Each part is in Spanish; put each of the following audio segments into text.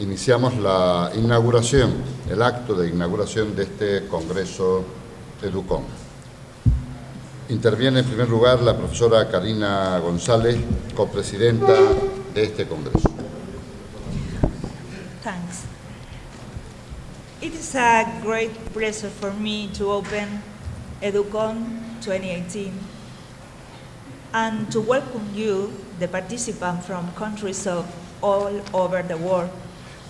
iniciamos la inauguración, el acto de inauguración de este Congreso Educom. Interviene en primer lugar la profesora Karina González, copresidenta de este Congreso. Thanks. It is a great pleasure for me to open Educon 2018 and to welcome you, the participants from countries of all over the world,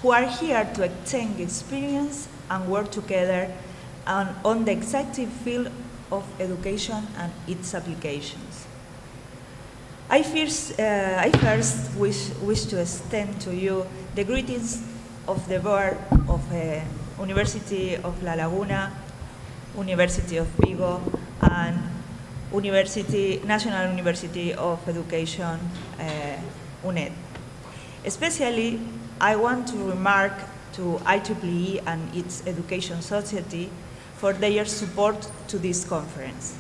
who are here to exchange experience and work together on, on the exciting field of education and its applications. I first, uh, I first wish, wish to extend to you the greetings of the board of uh, University of La Laguna, University of Vigo, and University, National University of Education, uh, UNED. Especially, I want to remark to IEEE and its Education Society for their support to this conference.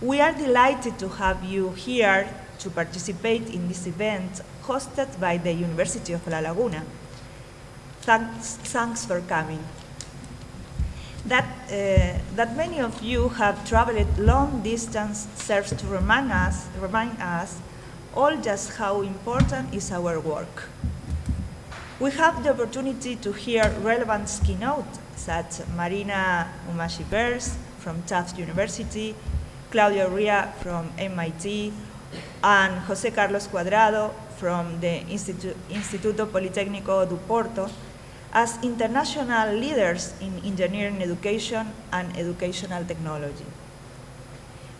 We are delighted to have you here to participate in this event hosted by the University of La Laguna. Thanks, thanks for coming. That, uh, that many of you have traveled long distance serves to remind us, remind us all just how important is our work. We have the opportunity to hear relevant keynote such as Marina Umashi-Bers from Tufts University, Claudio Ria from MIT, and José Carlos Cuadrado from the Institu Instituto Politécnico do Porto as international leaders in engineering education and educational technology.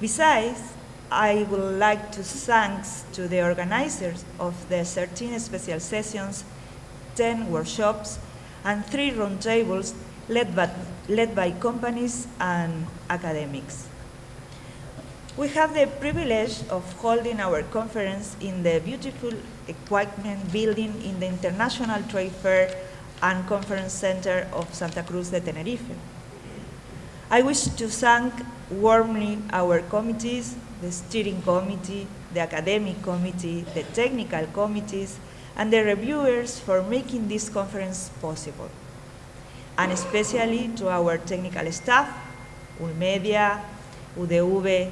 Besides, I would like to thank to the organizers of the 13 special sessions, 10 workshops, and three roundtables led by, led by companies and academics. We have the privilege of holding our conference in the beautiful equipment building in the International Trade Fair and Conference Center of Santa Cruz de Tenerife. I wish to thank warmly our committees, the steering committee, the academic committee, the technical committees, and the reviewers for making this conference possible. And especially to our technical staff, ULMedia, UDV,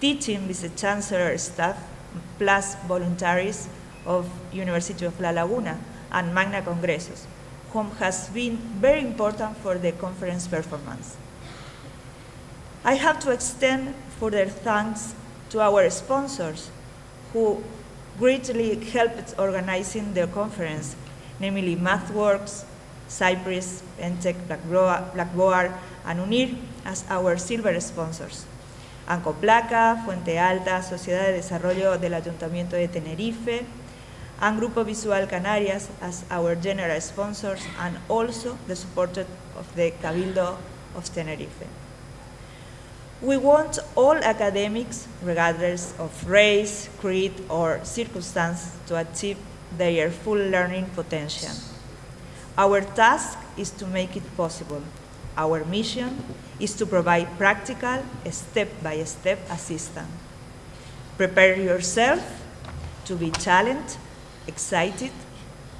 teaching vice-chancellor staff, plus voluntaries of University of La Laguna and Magna Congresos, whom has been very important for the conference performance. I have to extend further thanks to our sponsors who greatly helped organizing the conference, namely MathWorks, Cypress, Entech, Blackboard, and UNIR as our silver sponsors. Ancoplaca, Fuente Alta, Sociedad de Desarrollo del Ayuntamiento de Tenerife, and Grupo Visual Canarias as our general sponsors, and also the support of the Cabildo of Tenerife. We want all academics, regardless of race, creed, or circumstance, to achieve their full learning potential. Our task is to make it possible. Our mission is to provide practical, step-by-step -step assistance. Prepare yourself to be challenged, excited,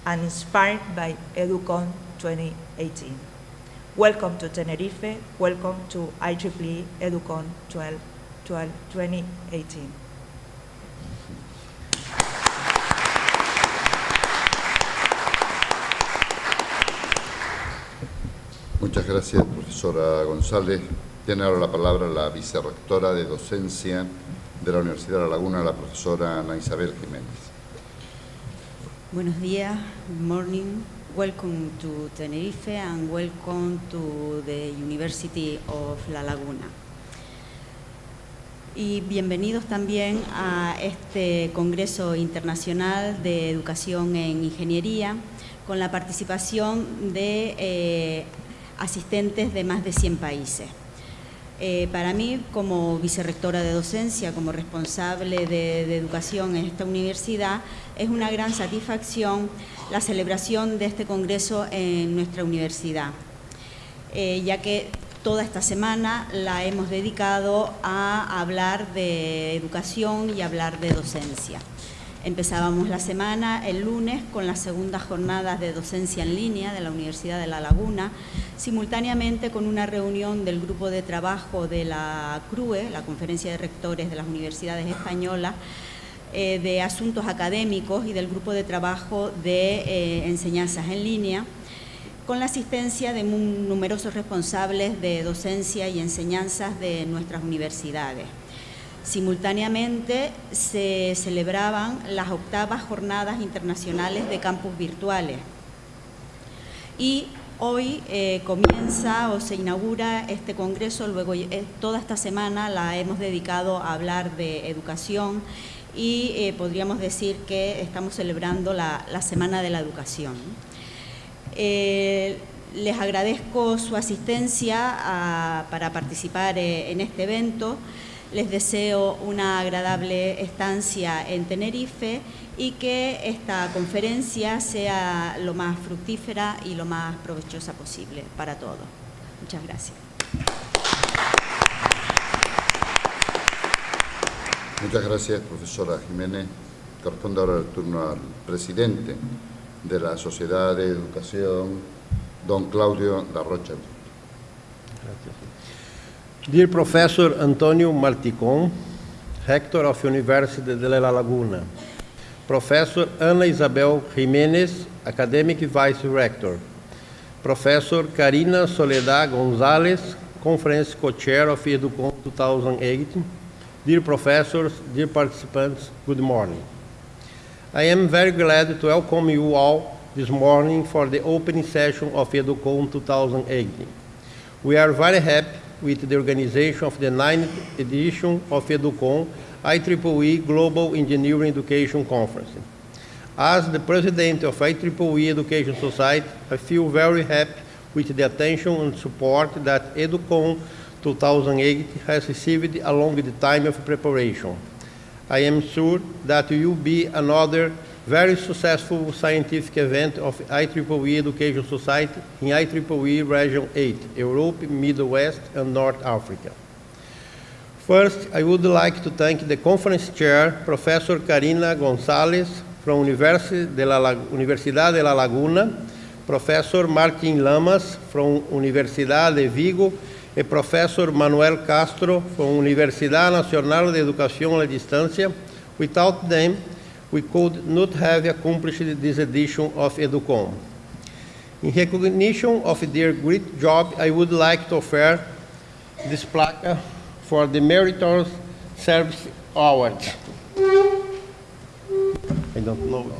and inspired by EduCon 2018. Welcome to Tenerife, welcome to IEEE EduCon 12, 12, 2018. Muchas gracias, profesora González. Tiene ahora la palabra la vicerrectora de docencia de la Universidad de La Laguna, la profesora Ana Isabel Jiménez. Buenos días, good morning. Welcome to Tenerife and welcome to the University of La Laguna. Y bienvenidos también a este Congreso Internacional de Educación en Ingeniería con la participación de eh, asistentes de más de 100 países. Eh, para mí, como vicerrectora de docencia, como responsable de, educación en esta universidad, es una gran satisfacción la celebración de este congreso en nuestra universidad, eh, ya que toda esta semana la hemos dedicado a hablar de educación y hablar de docencia. Empezábamos la semana el lunes con las segundas jornadas de docencia en línea de la Universidad de La Laguna, simultáneamente con una reunión del grupo de trabajo de la CRUE, la Conferencia de Rectores de las Universidades Españolas, eh, de Asuntos Académicos y del grupo de trabajo de eh, enseñanzas en línea, con la asistencia de numerosos responsables de docencia y enseñanzas de nuestras universidades. Simultáneamente se celebraban las octavas jornadas internacionales de campus virtuales y hoy eh, comienza o se inaugura este congreso, luego eh, toda esta semana la hemos dedicado a hablar de educación y eh, podríamos decir que estamos celebrando la, Semana de la Educación. les agradezco su asistencia para participar en este evento. Les deseo una agradable estancia en Tenerife y que esta conferencia sea lo más fructífera y lo más provechosa posible para todos. Muchas gracias. Muchas gracias, profesora Jiménez. Corresponde ahora el turno al presidente de la Sociedad de Educación, don Claudio Rocha. Gracias. Dear Professor Antonio Marticon, Rector of University de La Laguna, Professor Ana Isabel Jiménez, Academic Vice Rector, Professor Karina Soledad Gonzalez, Conference Co-Chair of Educom 2008, Dear Professors, dear participants, good morning. I am very glad to welcome you all this morning for the opening session of Educom 2018. We are very happy with the organization of the ninth edition of EduCon IEEE Global Engineering Education Conference. As the president of IEEE Education Society, I feel very happy with the attention and support that EduCon 2008 has received along the time of preparation. I am sure that will be another very successful scientific event of IEEE Education Society in IEEE Region 8, Europe, Middle West, and North Africa. First, I would like to thank the conference chair, Professor Karina Gonzalez from de la, Universidad de la Laguna, Professor Martin Lamas from Universidad de Vigo, and Professor Manuel Castro from Universidad Nacional de Educación a Distância. Without them, we could not have accomplished this edition of EduCom. In recognition of their great job, I would like to offer this plaque for the Meritorious Service Award. I don't know.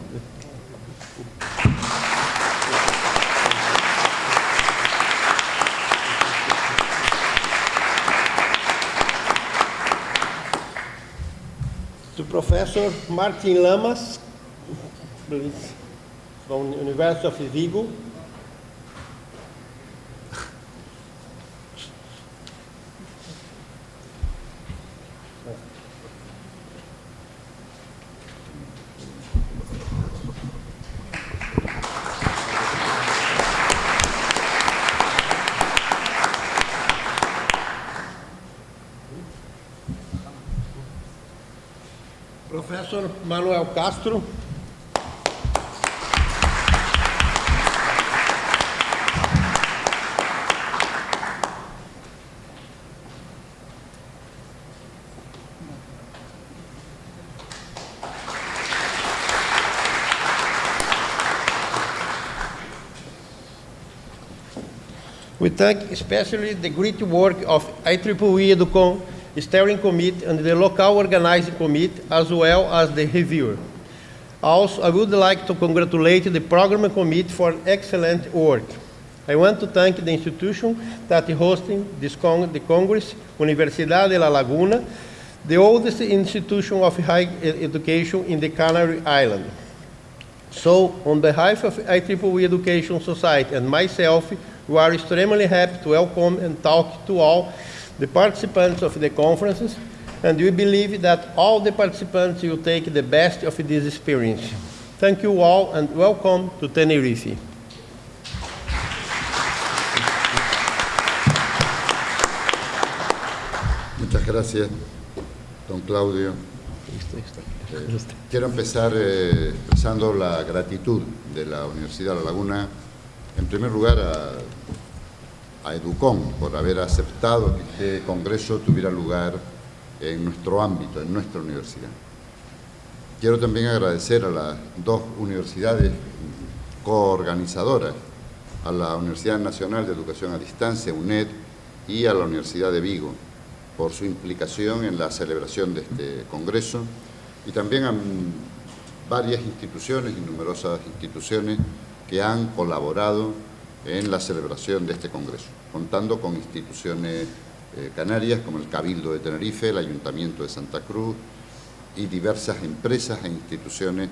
To Professor Martin Lamas, please, from University of Vigo. Professor Manuel Castro. We thank especially the great work of IEEE Educom steering committee and the local organizing committee, as well as the reviewer. Also, I would like to congratulate the program committee for excellent work. I want to thank the institution that is hosting this con the Congress, Universidad de La Laguna, the oldest institution of higher education in the Canary Island. So, on behalf of IEEE Education Society and myself, we are extremely happy to welcome and talk to all the participants of the conferences, and we believe that all the participants will take the best of this experience. Thank you all and welcome to Tenerife. Muchas gracias, don Claudio. Eh, quiero empezar eh, expresando la gratitud de la Universidad de La Laguna, en primer lugar a, a Educom por haber aceptado que este congreso tuviera lugar en nuestro ámbito, en nuestra universidad. Quiero también agradecer a las dos universidades coorganizadoras, a la Universidad Nacional de Educación a Distancia, UNED, y a la Universidad de Vigo, por su implicación en la celebración de este congreso y también a varias instituciones y numerosas instituciones que han colaborado en la celebración de este congreso, contando con instituciones eh, canarias como el Cabildo de Tenerife, el Ayuntamiento de Santa Cruz y diversas empresas e instituciones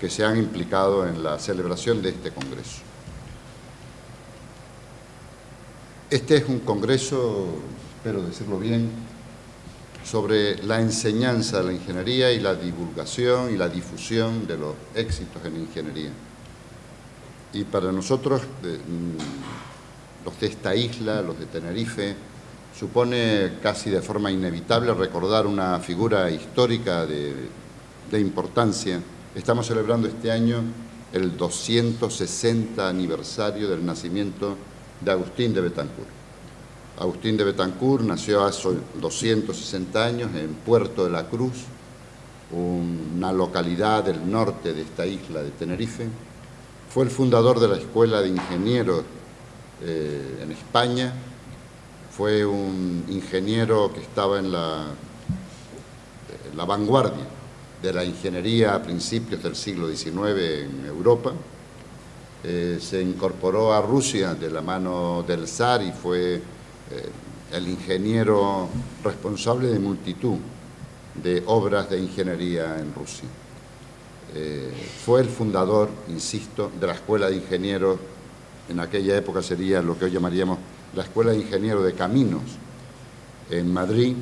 que se han implicado en la celebración de este congreso. Este es un congreso, espero decirlo bien, sobre la enseñanza de la ingeniería y la divulgación y la difusión de los éxitos en ingeniería. Y para nosotros, mm, los de esta isla, los de Tenerife, supone casi de forma inevitable recordar una figura histórica de, importancia. Estamos celebrando este año el 260 aniversario del nacimiento de Agustín de Betancourt. Agustín de Betancourt nació hace 260 años en Puerto de la Cruz, una localidad del norte de esta isla de Tenerife. Fue el fundador de la Escuela de Ingenieros eh, en España. Fue un ingeniero que estaba en la, la vanguardia de la ingeniería a principios del siglo XIX en Europa. Eh, se incorporó a Rusia de la mano del zar y fue eh, el ingeniero responsable de multitud de obras de ingeniería en Rusia. Eh, fue el fundador, insisto, de la Escuela de Ingenieros, en aquella época sería lo que hoy llamaríamos la Escuela de Ingenieros de Caminos en Madrid,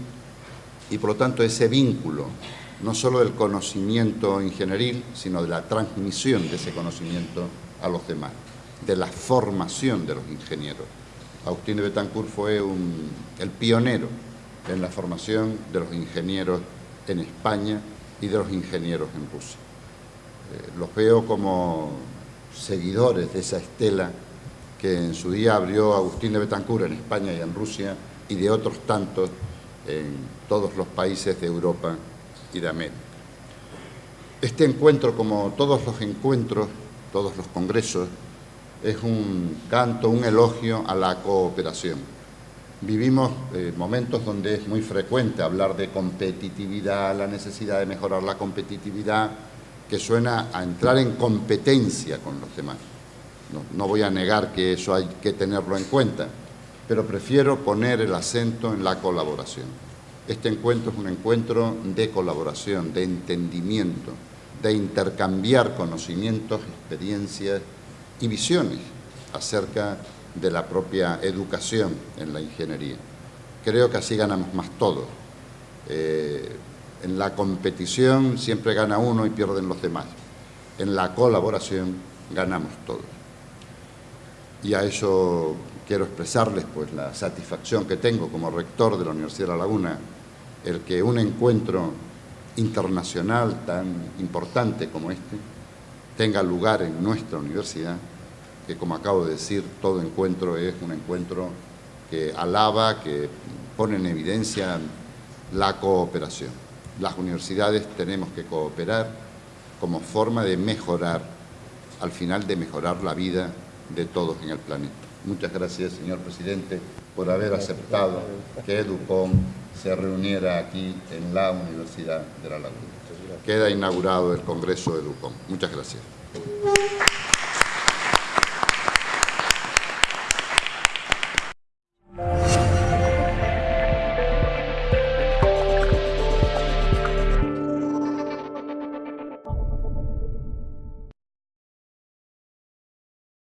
y por lo tanto ese vínculo, no solo del conocimiento ingenieril, sino de la transmisión de ese conocimiento a los demás, de la formación de los ingenieros. Agustín de Betancourt fue el pionero en la formación de los ingenieros en España y de los ingenieros en Rusia. Eh, los veo como seguidores de esa estela que en su día abrió Agustín de Betancourt en España y en Rusia y de otros tantos en todos los países de Europa y de América. Este encuentro, como todos los encuentros, todos los congresos, es un canto, un elogio a la cooperación. Vivimos eh, momentos donde es muy frecuente hablar de competitividad, la necesidad de mejorar la competitividad, que suena a entrar en competencia con los demás. No, voy a negar que eso hay que tenerlo en cuenta, pero prefiero poner el acento en la colaboración. Este encuentro es un encuentro de colaboración, de entendimiento, de intercambiar conocimientos, experiencias, y visiones acerca de la propia educación en la ingeniería. Creo que así ganamos más todos. Eh, en la competición siempre gana uno y pierden los demás. En la colaboración ganamos todos. Y a eso quiero expresarles pues, la satisfacción que tengo como rector de la Universidad de La Laguna, el que un encuentro internacional tan importante como este tenga lugar en nuestra universidad, que como acabo de decir, todo encuentro es un encuentro que alaba, que pone en evidencia la cooperación. Las universidades tenemos que cooperar como forma de mejorar, al final de mejorar la vida de todos en el planeta. Muchas gracias, señor presidente, por haber aceptado que EDUCOM se reuniera aquí en la Universidad de La Laguna. Queda inaugurado el Congreso EDUCOM. Muchas gracias.